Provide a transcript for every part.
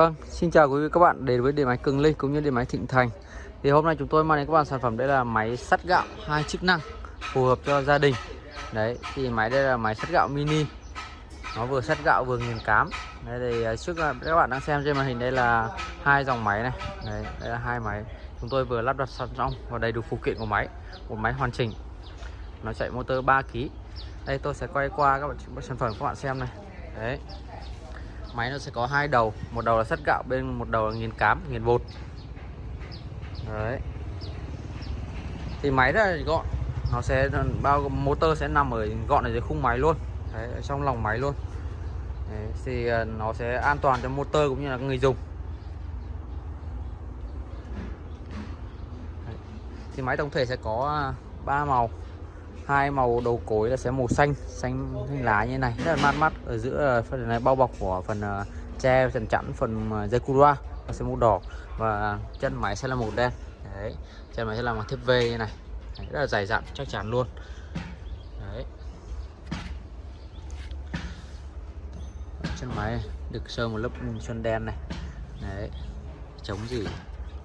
Vâng, xin chào quý vị các bạn đến với điện máy Cường Linh cũng như điện máy Thịnh Thành. Thì hôm nay chúng tôi mang đến các bạn sản phẩm đây là máy sắt gạo hai chức năng phù hợp cho gia đình. Đấy, thì máy đây là máy sắt gạo mini. Nó vừa sắt gạo vừa nghiền cám. Đây thì à, trước là các bạn đang xem trên màn hình đây là hai dòng máy này. Đấy, đây là hai máy. Chúng tôi vừa lắp đặt sẵn xong và đầy đủ phụ kiện của máy. Một máy hoàn chỉnh. Nó chạy motor 3 kg. Đây tôi sẽ quay qua các bạn sản phẩm các bạn xem này. Đấy, máy nó sẽ có hai đầu một đầu là sắt gạo bên một đầu là nghiền cám nghiền bột. Đấy. Thì máy rất là gọn nó sẽ bao motor sẽ nằm ở gọn ở dưới khung máy luôn đấy, ở trong lòng máy luôn. Đấy, thì ờ, nó sẽ an toàn cho motor cũng như là người dùng. Đấy. thì máy tổng thể sẽ có ờ, ba màu hai màu đầu cối là sẽ màu xanh xanh xanh lá như này. Rất là mát mắt ở giữa phần này bao bọc của phần ờ, tre trần phần chắn phần uh, dây cura nó sẽ màu đỏ và chân máy sẽ là màu đen. Đấy chân máy sẽ là một thép V như này. Đấy, rất là dày dặn chắc chắn luôn. Đấy. Chân máy được sơn một lớp sơn đen này. Đấy chống gì?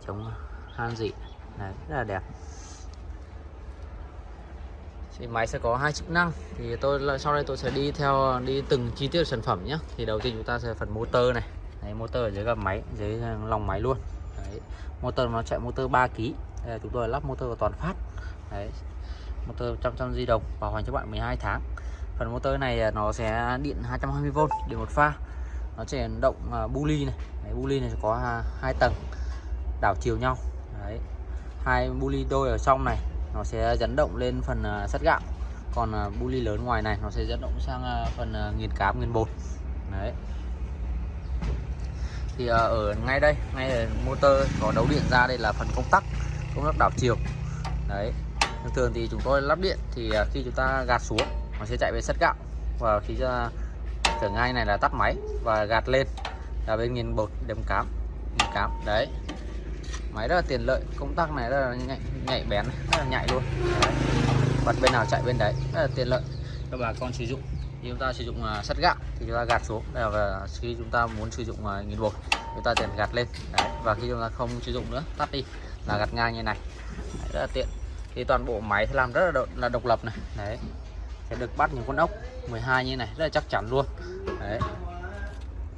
Chống han dị đấy rất là đẹp thì máy sẽ có hai chức năng. Thì tôi sau đây tôi sẽ đi theo đi từng chi tiết sản phẩm nhé thì đầu tiên chúng ta sẽ phần motor này. Đấy, motor ở dưới gầm máy dưới ờ, lòng máy luôn. Đấy. motor nó chạy motor 3 kg chúng tôi lắp motor toàn phát. Đấy motor trăm trăm di động bảo hành cho bạn 12 tháng. Phần motor này ờ, nó sẽ điện 220V điện một pha. Nó sẽ động uh, bu ly này. Đấy, bu ly này có à, hai tầng đảo chiều nhau. Đấy hai bu ly đôi ở trong này nó sẽ dẫn động lên phần à, sắt gạo. Còn à, bu ly lớn ngoài này, nó sẽ dẫn động sang à, phần nghiền cám nghiền bột. Đấy. Thì ở ngay đây, ngay ở motor có đấu điện ra, đây là phần công tắc công tắc đảo chiều. Đấy. Thường thường thì chúng tôi lắp điện thì khi chúng ta gạt xuống, nó sẽ chạy về sắt gạo. Và khi trở ngay này là tắt máy và gạt lên. Là bên nghiền bột đếm cám, nghiền cám. Đấy máy rất là tiện lợi công tắc này rất là nhạy, nhạy bén rất là nhạy luôn. Đấy. bật bên nào chạy bên đấy rất là tiện lợi. Cho bà con sử dụng. Khi chúng ta sử dụng uh, sắt gạo thì chúng ta gạt xuống. Đây là khi chúng ta muốn sử dụng uh, nghiền bột chúng ta liền gạt lên. Đấy. và khi chúng ta không sử dụng nữa tắt đi là gạt ngang như này. Đấy, rất là tiện. Thì toàn bộ máy làm rất là, độc, là độc lập này. Đấy sẽ được bắt những con ốc 12 như này rất là chắc chắn luôn. Đấy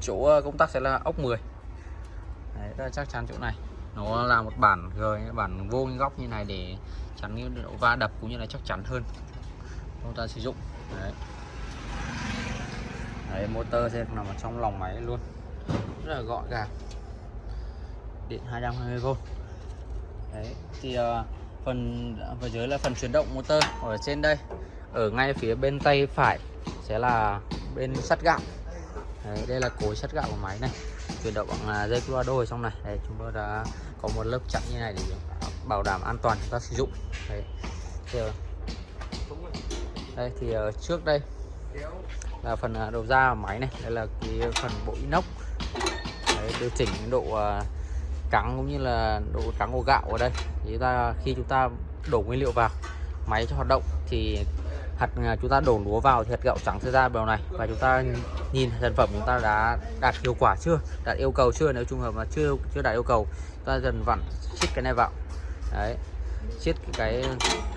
chỗ công tắc sẽ là ốc 10 đấy, rất là chắc chắn chỗ này nó là một bản rồi bản vô góc như này để chắn cái độ va đập cũng như là chắc chắn hơn. Chúng ta sử dụng. Đấy. đấy motor sẽ nằm ở trong lòng máy luôn. Rất là gọn gàng. Điện 220V đấy thì uh, phần ở dưới là phần chuyển động motor ở trên đây. Ở ngay phía bên tay phải sẽ là bên sắt gạo. Đấy, đây là cối sắt gạo của máy này. Chuyển động bằng à, dây Colorado ở trong này. Đấy, chúng tôi đã có một lớp chặn như này để bảo đảm an toàn chúng ta sử dụng. Đấy. Thì, ờ, đây thì ờ, trước đây là phần ờ, đầu ra máy này đây là cái phần bộ inox. Đấy, điều chỉnh độ trắng cũng như là độ trắng của gạo ở đây. Thì chúng ta khi chúng ta đổ nguyên liệu vào máy cho hoạt động thì hạt à, chúng ta đổ lúa vào thì hạt gạo trắng sẽ ra bèo này. Và chúng ta nhìn sản phẩm chúng ta đã đạt hiệu quả chưa? Đạt yêu cầu chưa? Nếu trường hợp mà chưa chưa đạt yêu cầu, chúng ta dần vặn siết cái này vào. Đấy siết cái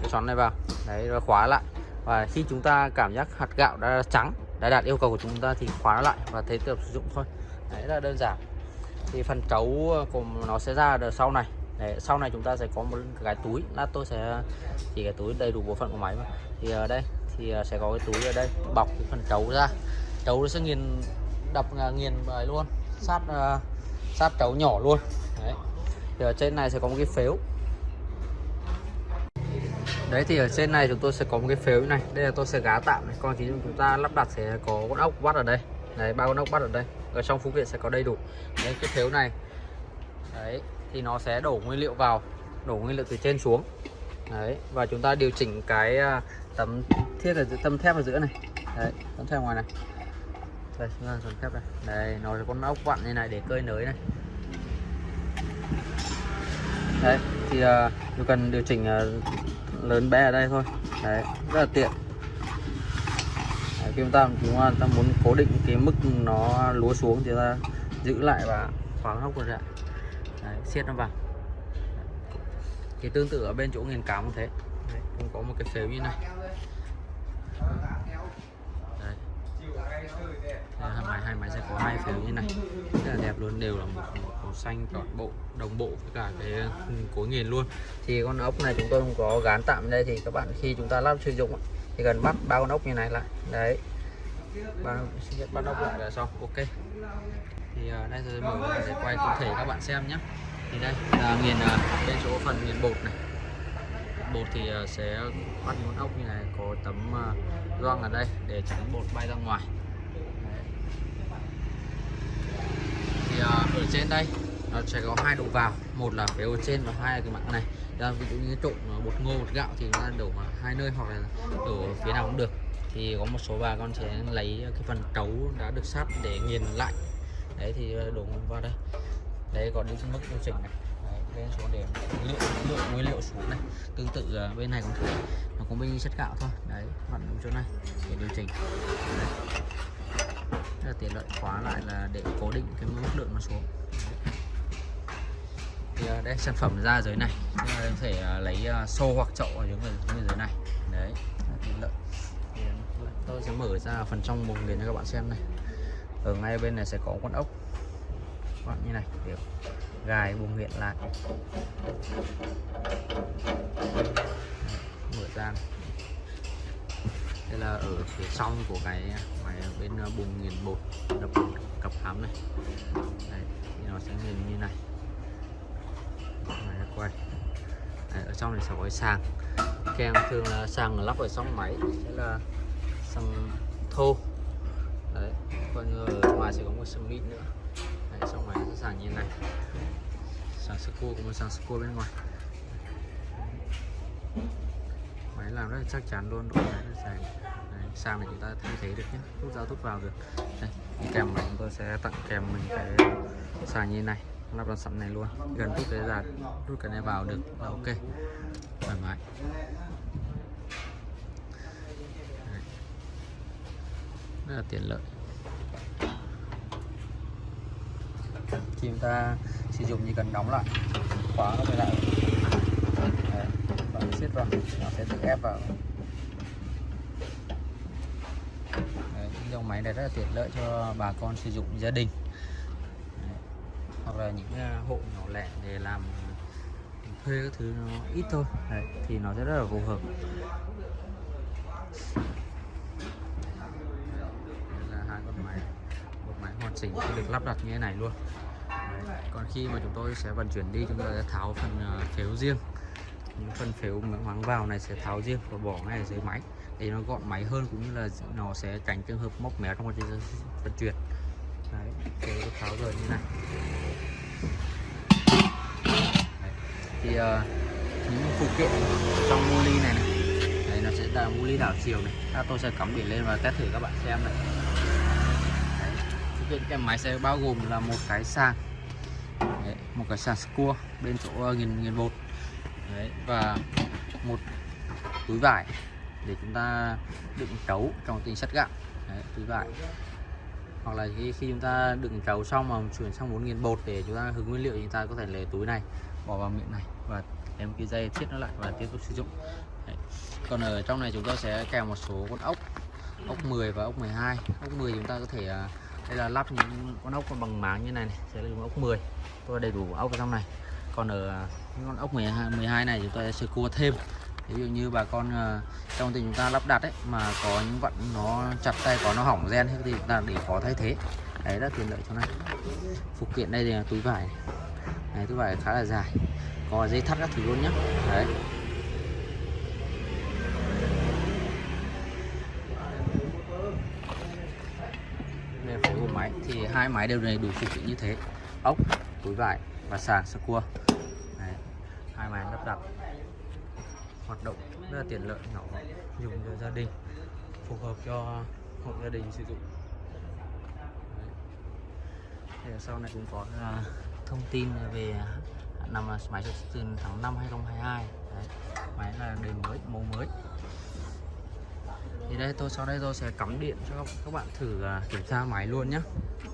cái xoắn này vào. Đấy và khóa lại. Và khi chúng ta cảm giác hạt gạo đã trắng, đã đạt yêu cầu của chúng ta thì khóa lại và thế tiếp sử dụng thôi. Đấy là đơn giản. Thì phần trấu à, của nó sẽ ra được sau này. Đấy, sau này chúng ta sẽ có một cái túi. Lát tôi sẽ chỉ cái túi đầy đủ bộ phận của máy mà. Thì ở đây thì ờ, sẽ có cái túi ở đây. Bọc cái phần trấu ra. Trấu sẽ nghiền đập ờ, nghiền bài luôn. Sát uh, sát trấu nhỏ luôn. Đấy. Thì ở trên này sẽ có một cái phếu. Đấy thì ở trên này chúng tôi sẽ có một cái phếu này. Đây là tôi sẽ gá tạm này. Còn khi chúng ta lắp đặt sẽ có con ốc bắt ở đây. Đấy ba con ốc bắt ở đây. Ở trong phụ kiện sẽ có đầy đủ. Đấy cái phếu này. Đấy thì nó sẽ đổ nguyên liệu vào đổ nguyên liệu từ trên xuống. Đấy và chúng ta điều chỉnh cái à, tấm thiết ở tấm thép ở giữa này. Đấy tấm thép ngoài này. Đây chúng ta tấm thép đây. Đây nó là con ốc vặn như này để cơi nới này. Đấy thì uh, cần điều chỉnh uh, lớn bé ở đây thôi. Đấy rất là tiện. Đấy, khi chúng ta chúng ta muốn cố định cái mức nó lúa xuống thì ta giữ lại và khóa ốc luôn ra đấy, siết nó vào. Thì tương tự ở bên chỗ nghiền cám cũng thế. Đấy, cũng có một cái phếu như này. Đấy. Đây, hai máy hai máy sẽ có hai phếu như này. Rất là đẹp luôn đều là một màu xanh toàn bộ đồng bộ với cả cái ừ, cối nghiền luôn. Thì con ốc này chúng tôi không có gán tạm đây thì các bạn khi chúng ta lắp sử dụng thì cần bắt bao con ốc như này lại. Đấy. Ba bắt ốc lại là xong. Ok thì uh, đây tôi mở để quay cụ thể các bạn xem nhé. Thì đây là nghiền uh, bên chỗ phần nghiền bột này. Bột thì uh, sẽ bắt con ốc như này có tấm uh, gioăng ở đây để tránh bột bay ra ngoài. Đấy. thì uh, ở trên đây nó sẽ có hai đầu vào. Một là phía ở trên và hai là cái mặt này. Là ví dụ như trộn bột ngô bột gạo thì nó đổ hai nơi hoặc là đổ phía nào cũng được. Thì có một số bà con sẽ lấy cái phần trấu đã được sắp để nghiền lại đấy thì ờ, đổ vào đây. Đấy còn đi mức điều chỉnh này. Đấy, lên xuống để lượng lượng nguyên liệu xuống này. Tương tự bên này cũng thế. Nó cũng bên chất gạo thôi. Đấy vặn đúng chỗ này để điều chỉnh. Đấy. Rất là tiện lợi. Khóa lại là để cố định cái mức lượng nó xuống. Đấy. thì ờ, đây sản phẩm ra dưới này. Chúng ta có thể ờ, lấy xô hoặc chậu ở những người dưới này. Đấy tiện lợi. Tôi sẽ mở ra phần trong bùng để cho các bạn xem này ở ngay bên này sẽ có con ốc. Con như này để gài bùng nghiện lại. Mở ra đây là ở phía trong của cái máy bên à, bùng nghiền bột đập cặp hám này. Đấy, thì nó sẽ nghiền như này. Máy quay. Đấy, ở trong này sẽ có cái sàng. Kèm thường là sàng lắp ở trong máy sẽ là sàng thô đấy còn ở ngoài sẽ có một sừng mịn nữa. Đấy, xong máy sẽ sàng như này. Sàng sơ cua có một sàng sơ cua bên ngoài. Máy làm rất là chắc chắn luôn độ máy rất dài đấy, sang này chúng ta thay thế được nhé rút ra rút vào được. Đây kèm này chúng tôi sẽ tặng kèm mình cái sàng như này. Lắp đặt sẵn này luôn. Gần rút cái ra rút cái này vào được là ok. Thoải mái. Rất là tiện lợi. Khi chúng ta sử dụng chỉ cần đóng lại khóa nó lại. Đấy, và siết vào nó sẽ tự ép vào. Đấy, dòng máy này rất là tiện lợi cho bà con sử dụng gia đình. Đấy, hoặc là những à, hộ nhỏ lẻ để làm thuê các thứ nó ít thôi. Đấy, thì nó sẽ rất là phù hợp hoàn chỉnh khi được lắp đặt như thế này luôn. Đấy. còn khi mà chúng tôi sẽ vận chuyển đi chúng tôi sẽ tháo phần ờ, phếu riêng. Những phần phếu mắng vào này sẽ tháo riêng và bỏ ngay ở dưới máy. Để nó gọn máy hơn cũng như là nó sẽ tránh trường hợp móc méo trong quá trình vận chuyển. Đấy, phếu tháo rời như này. Đấy. thì uh, những phụ kiện trong mô ly này, này. Đấy, nó sẽ là mô ly đảo chiều này. À, tôi sẽ cắm biển lên và test thử các bạn xem này kiện kèm máy sẽ bao gồm là một cái sàng Đấy, một cái sàng cua bên chỗ ờ, nghiền nghiền bột. Đấy, và một túi vải để chúng ta đựng trấu trong tình sắt gạo. Đấy, túi vải. Hoặc là khi, khi chúng ta đựng trấu xong mà chuyển sang muốn nghiền bột để chúng ta hứng nguyên liệu thì chúng ta có thể lấy túi này bỏ vào miệng này và em cái dây thiết nó lại và tiếp tục sử dụng. Đấy. còn ở trong này chúng ta sẽ kèm một số con ốc ốc 10 và ốc 12 ốc 10 chúng ta có thể uh, đây là lắp những con ốc bằng máng như này, này sẽ là dùng ốc 10 tôi đầy đủ ốc ở trong này. Còn ở à, những con ốc 12, 12 này chúng ta sẽ cua thêm. Ví dụ như bà con à, trong tình chúng ta lắp đặt ấy mà có những vận nó chặt tay có nó hỏng gen thì chúng ta để có thay thế. Đấy rất tiện lợi cho này phụ kiện đây là túi vải này. Túi vải khá là dài. Có dây thắt các thứ luôn nhé đấy máy thì hai máy đều này đủ phụ kiện như thế ốc túi vải và sàng sơ cua Đấy. hai máy lắp đặt hoạt động rất là tiện lợi nhỏ dùng cho gia đình phù hợp cho hộ gia đình sử dụng Đấy. sau này cũng có uh, thông tin về năm à, máy xuất tháng 5 2022 Đấy. máy là đời mới mẫu mới thì đây tôi sau đây tôi sẽ cắm điện cho các- các bạn thử à, kiểm tra máy luôn nhé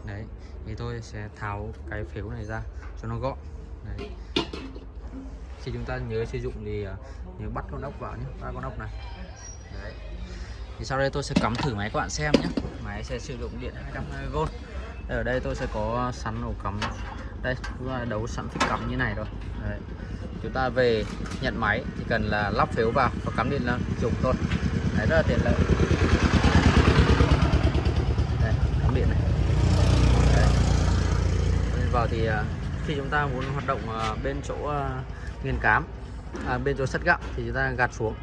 đấy thì tôi sẽ tháo cái phiếu này ra cho nó gọn. Đấy. Khi chúng ta nhớ sử dụng thì à, nhớ bắt con ốc vào nhé ba con ốc này. Đấy. Thì sau đây tôi sẽ cắm thử máy các bạn xem nhé máy sẽ sử dụng điện 220V đây, ở đây tôi sẽ có sẵn ổ cắm. Đây chúng ta đấu sẵn phích cắm như này rồi đấy. chúng ta về nhận máy chỉ cần là lắp phiếu vào và cắm điện là dùng thôi đấy rất là tiện lợi. Đây cắm điện này. Đấy. Lên vào thì à, khi chúng ta muốn hoạt động à, bên chỗ à, nghiền cám à, bên chỗ sắt gạo thì chúng ta gạt xuống.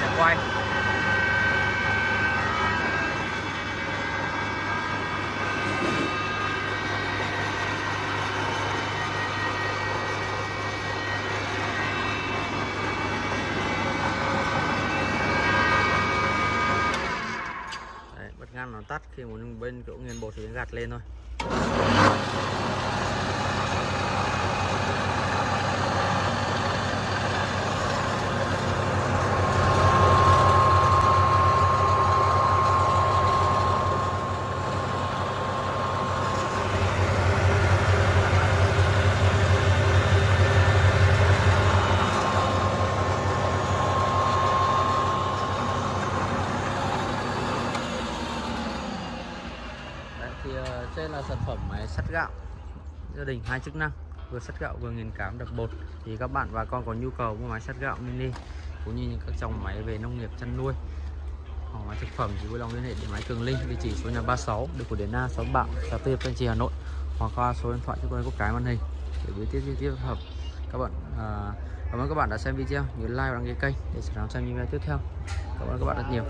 Sẽ quay. Ngăn nó tắt khi muốn bên chỗ nghiền bột thì gạt lên thôi Đấy, thì ờ, trên là sản phẩm máy sắt gạo. Gia đình hai chức năng vừa sắt gạo vừa nghiền cám đập bột. Thì các bạn và con có nhu cầu mua máy sắt gạo mini cũng như những các dòng máy về nông nghiệp chăn nuôi. Hoặc máy thực phẩm thì vui lòng liên hệ đến máy Cường Linh địa chỉ số nhà 36 đường của Đến Na xóm Bạo xã Tư Thanh Trì Hà Nội. Hoặc qua số điện thoại cho tôi có cái màn hình để biết tiếp tiếp hợp. Các bạn à, cảm ơn các bạn đã xem video. Nhớ like và đăng ký kênh để sẵn sàng xem video tiếp theo. Cảm ơn các bạn rất nhiều.